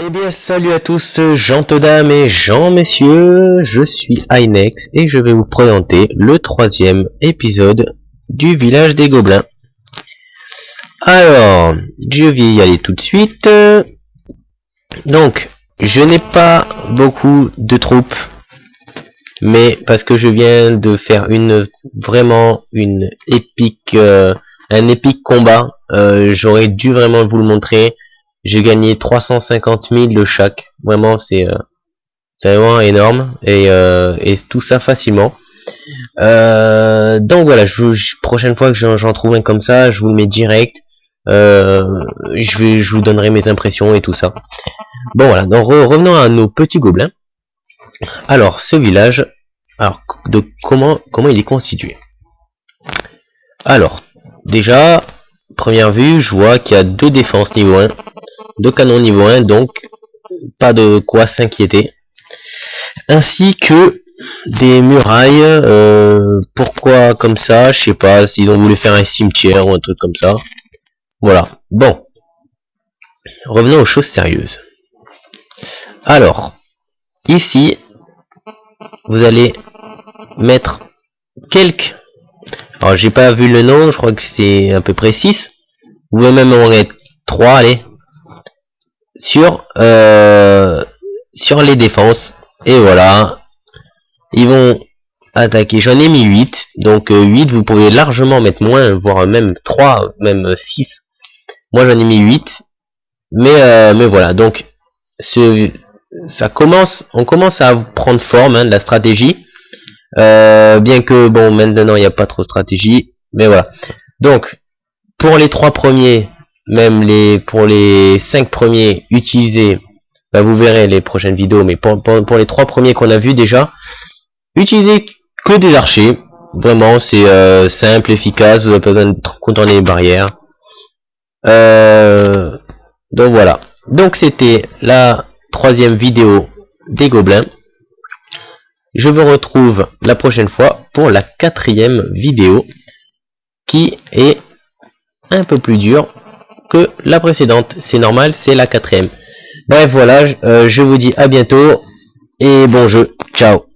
Eh bien, salut à tous, dames et gens messieurs, je suis Inex et je vais vous présenter le troisième épisode du village des gobelins. Alors, je vais y aller tout de suite. Donc, je n'ai pas beaucoup de troupes, mais parce que je viens de faire une vraiment une épique, euh, un épique combat, euh, j'aurais dû vraiment vous le montrer j'ai gagné 350 000 de chaque. Vraiment, c'est euh, vraiment énorme. Et, euh, et, tout ça facilement. Euh, donc voilà, je, prochaine fois que j'en trouve un comme ça, je vous le mets direct. je, vais, je vous donnerai mes impressions et tout ça. Bon voilà, donc revenons à nos petits gobelins. Alors, ce village, alors de comment comment il est constitué? Alors, déjà, première vue, je vois qu'il y a deux défenses niveau 1 de canon niveau 1, donc pas de quoi s'inquiéter. Ainsi que des murailles, euh, pourquoi comme ça, je sais pas, s'ils ont voulu faire un cimetière ou un truc comme ça. Voilà, bon. Revenons aux choses sérieuses. Alors, ici, vous allez mettre quelques... Alors, j'ai pas vu le nom, je crois que c'est à peu près 6. Vous pouvez même en mettre 3, allez sur euh, sur les défenses. Et voilà. Ils vont attaquer. J'en ai mis 8 donc 8 euh, vous pouvez largement mettre moins voire même 3 même 6 moi j'en ai mis 8 mais euh, mais voilà. Donc ce ça commence on commence à prendre forme hein, de la stratégie. Bien que bon maintenant il n'y a pas trop de stratégie. Mais voilà. Donc pour les trois premiers même les pour les cinq premiers utilisez bah vous verrez les prochaines vidéos mais pour, pour, les trois premiers qu'on a vu déjà utilisez que des archers. Vraiment c'est euh, simple efficace vous avez pas besoin de contourner les barrières. Euh, donc voilà. Donc c'était la troisième vidéo des gobelins. Je vous retrouve la prochaine fois pour la quatrième vidéo qui est un peu plus dure que la précédente. C'est normal, c'est la quatrième. Bref, voilà, euh, je vous dis à bientôt et bon jeu. Ciao